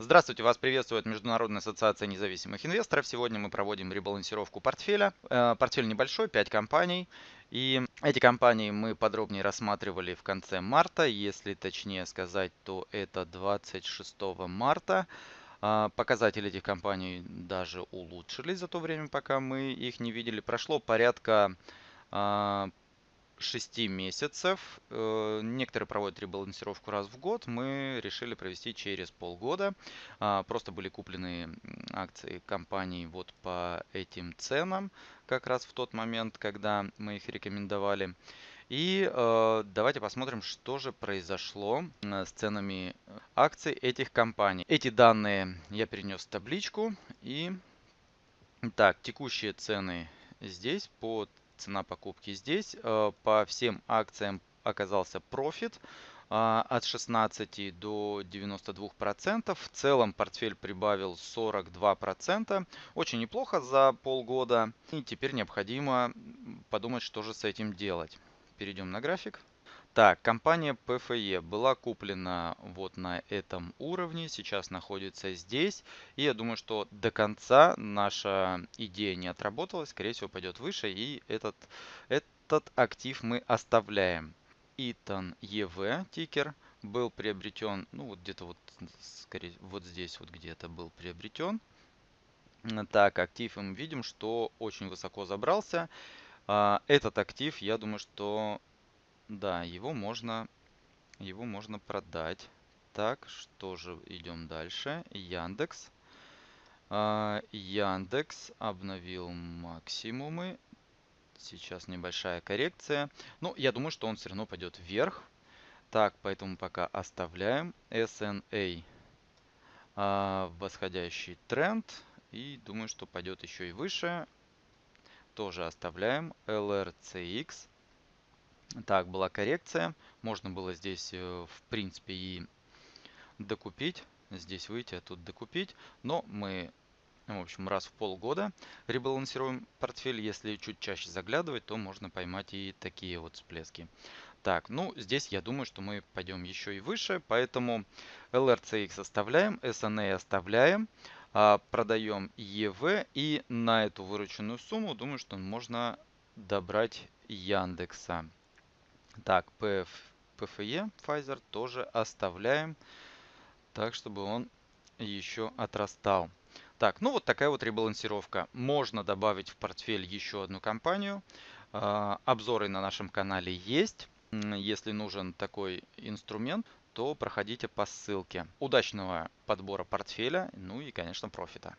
Здравствуйте, вас приветствует Международная ассоциация независимых инвесторов. Сегодня мы проводим ребалансировку портфеля. Э, портфель небольшой, 5 компаний. И эти компании мы подробнее рассматривали в конце марта. Если точнее сказать, то это 26 марта. А, показатели этих компаний даже улучшились за то время, пока мы их не видели. Прошло порядка а, 6 месяцев. Э, некоторые проводят ребалансировку раз в год. Мы решили провести через полгода. А, просто были куплены акции компаний вот по этим ценам, как раз в тот момент, когда мы их рекомендовали. И э, давайте посмотрим, что же произошло э, с ценами акций этих компаний. Эти данные я перенес в табличку. И так, текущие цены здесь по цена покупки здесь. Э, по всем акциям оказался профит э, от 16 до 92 процентов. В целом портфель прибавил 42 процента. Очень неплохо за полгода. И теперь необходимо подумать, что же с этим делать. Перейдем на график. Так, компания PFE была куплена вот на этом уровне, сейчас находится здесь. И я думаю, что до конца наша идея не отработалась, скорее всего пойдет выше. И этот, этот актив мы оставляем. Итан EV тикер был приобретен, ну вот где-то вот, скорее, вот здесь вот где-то был приобретен. Так, актив мы видим, что очень высоко забрался. А, этот актив, я думаю, что да, его можно, его можно продать. Так, что же, идем дальше. Яндекс. А, Яндекс обновил максимумы. Сейчас небольшая коррекция. Ну, я думаю, что он все равно пойдет вверх. Так, поэтому пока оставляем. SNA а, восходящий тренд. И думаю, что пойдет еще и выше. Тоже оставляем. LRCX так, была коррекция. Можно было здесь, э, в принципе, и докупить. Здесь выйти, а тут докупить. Но мы, в общем, раз в полгода ребалансируем портфель. Если чуть чаще заглядывать, то можно поймать и такие вот всплески. Так, ну, здесь я думаю, что мы пойдем еще и выше. Поэтому LRCX оставляем, SNA оставляем. А, продаем EV. И на эту вырученную сумму, думаю, что можно добрать Яндекса. Так, PF, PFE Pfizer тоже оставляем, так чтобы он еще отрастал. Так, ну вот такая вот ребалансировка. Можно добавить в портфель еще одну компанию. А, обзоры на нашем канале есть. Если нужен такой инструмент, то проходите по ссылке. Удачного подбора портфеля, ну и, конечно, профита.